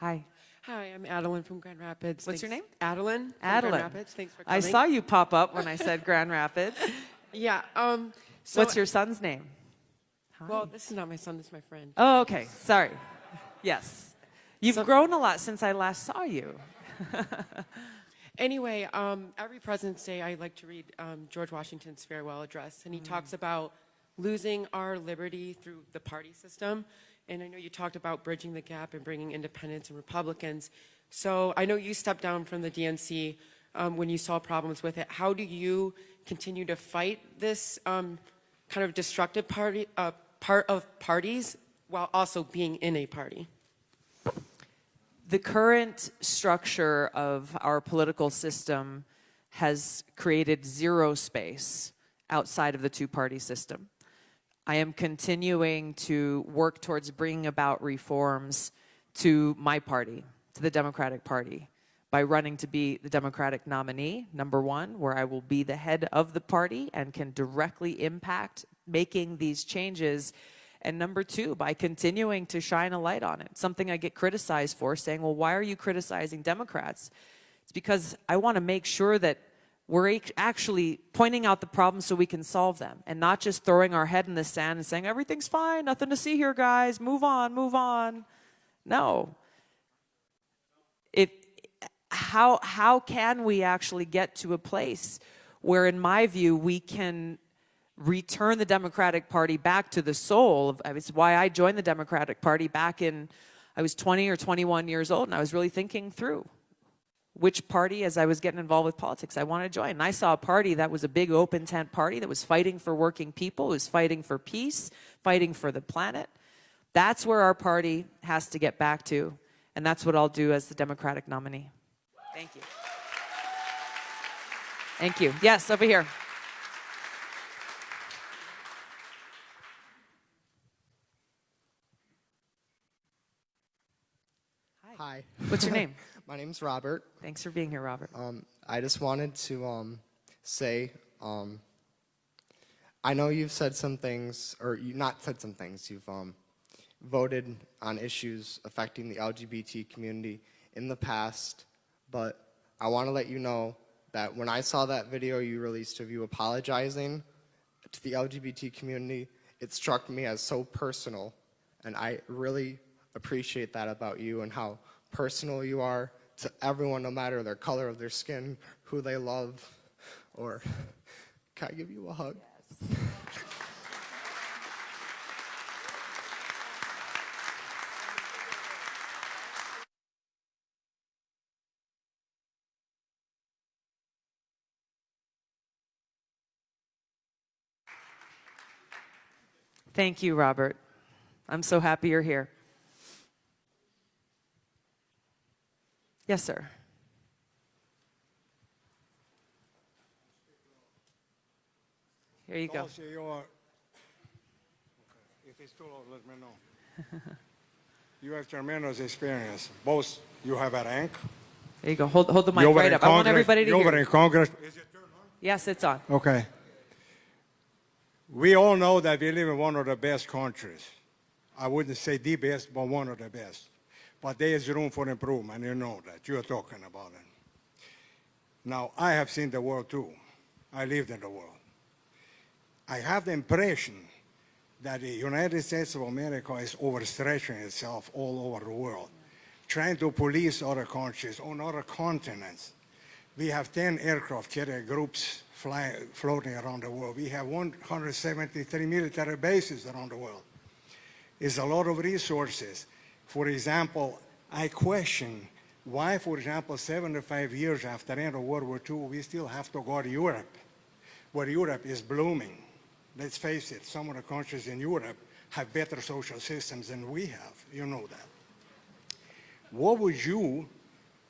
Hi. Hi, I'm Adeline from Grand Rapids. What's your name? Adeline. Adeline. Grand Rapids. Thanks for coming. I saw you pop up when I said Grand Rapids. Yeah. Um, so, What's your son's name? Hi. Well, this is not my son. This is my friend. oh, okay. Sorry. Yes. You've So- grown a lot since I last saw you. Anyway, um, every President's Day, I like to read um, George Washington's farewell address, and he talks about losing our liberty through the party system. And I know you talked about bridging the gap and bringing independents and Republicans. So I know you stepped down from the DNC um, when you saw problems with it. How do you continue to fight this um, kind of destructive party, uh, part of parties while also being in a party? the current structure of our political system has created zero space outside of the two-party system. I am continuing to work towards bringing about reforms to my party, to the Democratic Party, by running to be the Democratic nominee, number one, where I will be the head of the party and can directly impact making these changes and number two, by continuing to shine a light on it. Something I get criticized for, saying, well, why are you criticizing Democrats? It's because I want to make sure that we're actually pointing out the problems so we can solve them and not just throwing our head in the sand and saying, everything's fine, nothing to see here, guys, move on, move on. No. It, how, how can we actually get to a place where, in my view, we can return the Democratic Party back to the soul of it's why I joined the Democratic Party back in I was 20 or 21 years old and I was really thinking through which party as I was getting involved with politics I want to join. And I saw a party that was a big open tent party that was fighting for working people, was fighting for peace, fighting for the planet. That's where our party has to get back to and that's what I'll do as the Democratic nominee. Thank you. Thank you. Yes, over here. Hi, What's your name? my name's Robert. Thanks for being here, Robert. Um, I just wanted to um, say, um, I know you've said some things, or you not said some things. You've um, voted on issues affecting the LGBT community in the past, but I want to let you know that when I saw that video you released of you apologizing to the LGBT community, it struck me as so personal, and I really appreciate that about you and how personal you are to everyone, no matter their color of their skin, who they love, or can I give you a hug? Yes. Thank you, Robert. I'm so happy you're here. Yes, sir. Here you go. Oh, if it's too low, let me know. You have tremendous experience. Both, you have a rank. There you go. Hold, hold the mic You were right in up. I want everybody to You were hear. in Congress. Is it turned on? Yes, it's on. Okay. We all know that we live in one of the best countries. I wouldn't say the best, but one of the best. But there is room for improvement. You know that. You're talking about it. Now, I have seen the world too. I lived in the world. I have the impression that the United States of America is overstretching itself all over the world, trying to police other countries on other continents. We have 10 aircraft carrier groups fly, floating around the world. We have 173 military bases around the world. It's a lot of resources. For example, I question why, for example, 75 years after the end of World War II, we still have to go to Europe, where Europe is blooming. Let's face it, some of the countries in Europe have better social systems than we have. You know that. What would you,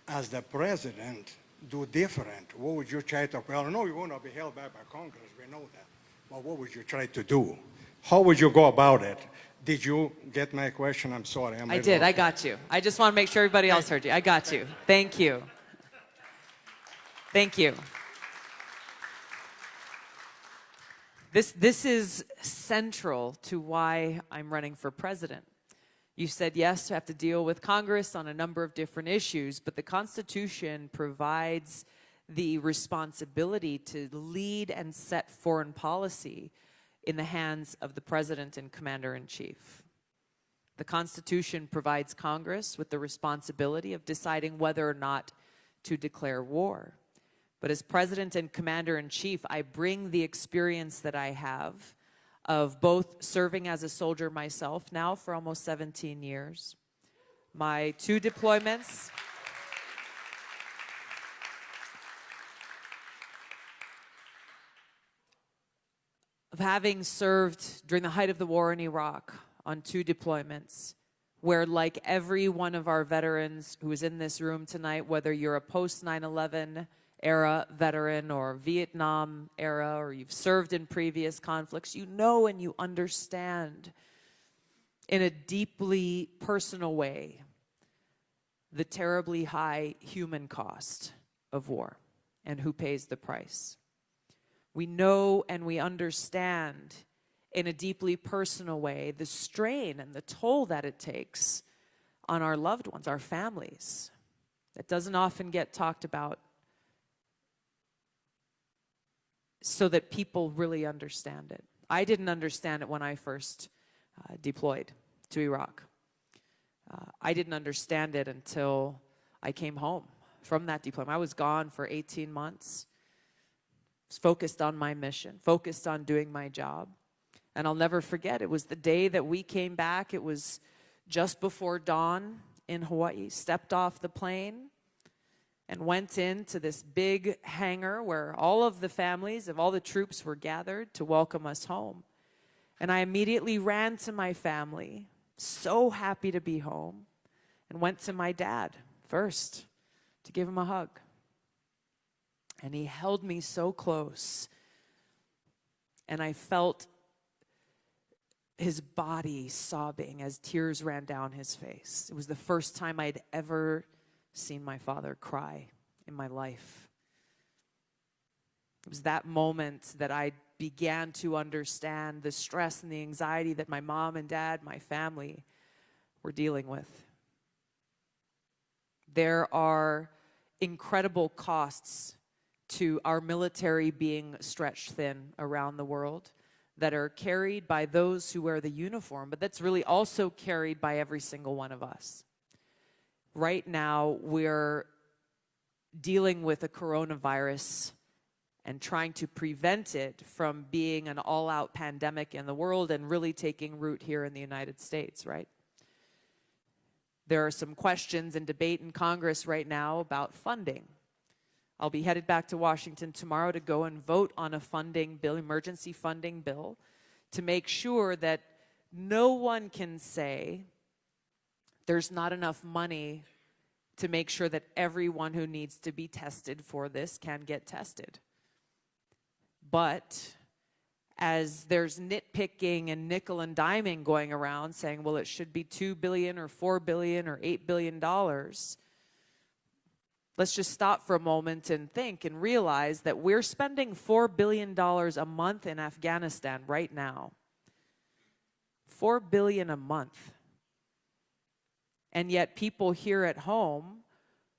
as the president, do different? What would you try to, well, no, you're going to be held back by Congress, we know that. But what would you try to do? How would you go about it? Did you get my question? I'm sorry. I'm I did. I got you. I just want to make sure everybody else heard you. I got you. Thank you. Thank you. This, this is central to why I'm running for president. You said yes to have to deal with Congress on a number of different issues, but the Constitution provides the responsibility to lead and set foreign policy in the hands of the President and Commander in Chief. The Constitution provides Congress with the responsibility of deciding whether or not to declare war. But as President and Commander in Chief, I bring the experience that I have of both serving as a soldier myself now for almost 17 years, my two deployments. Having served during the height of the war in Iraq on two deployments, where, like every one of our veterans who is in this room tonight, whether you're a post 9 11 era veteran or Vietnam era or you've served in previous conflicts, you know and you understand in a deeply personal way the terribly high human cost of war and who pays the price. We know and we understand in a deeply personal way the strain and the toll that it takes on our loved ones, our families. That doesn't often get talked about so that people really understand it. I didn't understand it when I first uh, deployed to Iraq. Uh, I didn't understand it until I came home from that deployment. I was gone for 18 months, focused on my mission, focused on doing my job. And I'll never forget, it was the day that we came back. It was just before dawn in Hawaii, stepped off the plane, and went into this big hangar where all of the families of all the troops were gathered to welcome us home. And I immediately ran to my family, so happy to be home, and went to my dad first to give him a hug. And he held me so close, and I felt his body sobbing as tears ran down his face. It was the first time I'd ever seen my father cry in my life. It was that moment that I began to understand the stress and the anxiety that my mom and dad, my family, were dealing with. There are incredible costs to our military being stretched thin around the world that are carried by those who wear the uniform, but that's really also carried by every single one of us right now we're dealing with a coronavirus and trying to prevent it from being an all-out pandemic in the world and really taking root here in the United States, right? There are some questions and debate in Congress right now about funding. I'll be headed back to Washington tomorrow to go and vote on a funding bill, emergency funding bill, to make sure that no one can say there's not enough money to make sure that everyone who needs to be tested for this can get tested. But as there's nitpicking and nickel and diming going around saying, well, it should be 2 billion or 4 billion or 8 billion dollars. Let's just stop for a moment and think and realize that we're spending $4 billion a month in Afghanistan right now. 4 billion a month. And yet, people here at home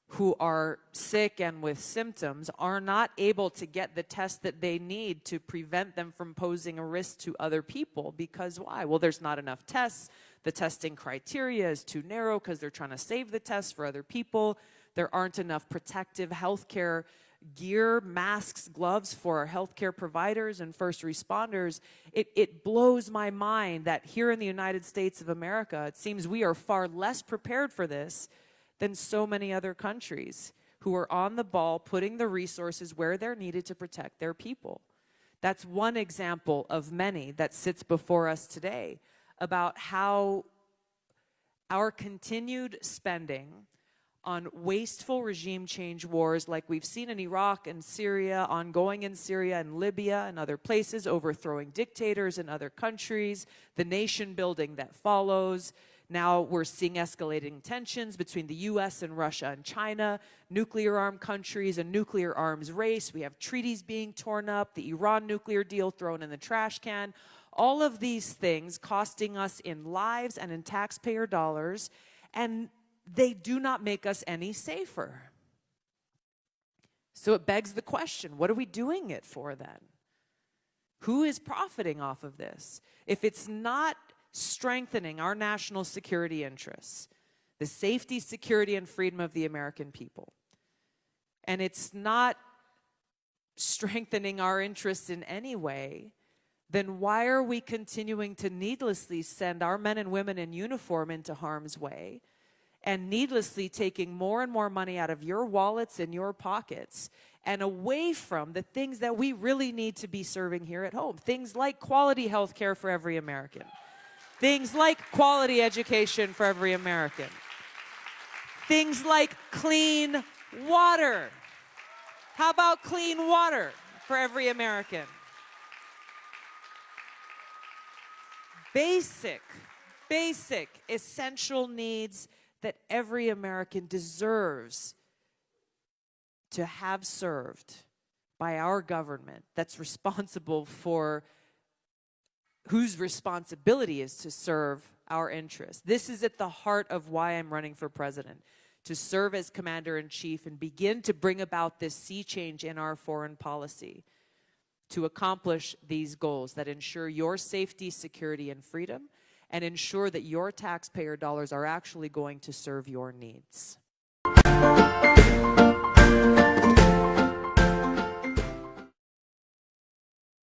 who are sick and with symptoms are not able to get the test that they need to prevent them from posing a risk to other people. Because why? Well, there's not enough tests. The testing criteria is too narrow because they're trying to save the test for other people. There aren't enough protective healthcare gear, masks, gloves for our healthcare providers and first responders, it, it blows my mind that here in the United States of America, it seems we are far less prepared for this than so many other countries who are on the ball, putting the resources where they're needed to protect their people. That's one example of many that sits before us today about how our continued spending on wasteful regime change wars like we've seen in Iraq and Syria, ongoing in Syria and Libya and other places, overthrowing dictators in other countries, the nation building that follows. Now we're seeing escalating tensions between the US and Russia and China, nuclear armed countries, a nuclear arms race. We have treaties being torn up, the Iran nuclear deal thrown in the trash can. All of these things costing us in lives and in taxpayer dollars, and they do not make us any safer. So it begs the question what are we doing it for then? Who is profiting off of this? If it's not strengthening our national security interests, the safety, security, and freedom of the American people, and it's not strengthening our interests in any way, then why are we continuing to needlessly send our men and women in uniform into harm's way and needlessly taking more and more money out of your wallets and your pockets and away from the things that we really need to be serving here at home? Things like quality health care for every American, things like quality education for every American, things like clean water. How about clean water for every American? Basic, basic, essential needs that every American deserves to have served by our government that's responsible for whose responsibility is to serve our interests. This is at the heart of why I'm running for president to serve as commander in chief and begin to bring about this sea change in our foreign policy to accomplish these goals that ensure your safety, security, and freedom and ensure that your taxpayer dollars are actually going to serve your needs.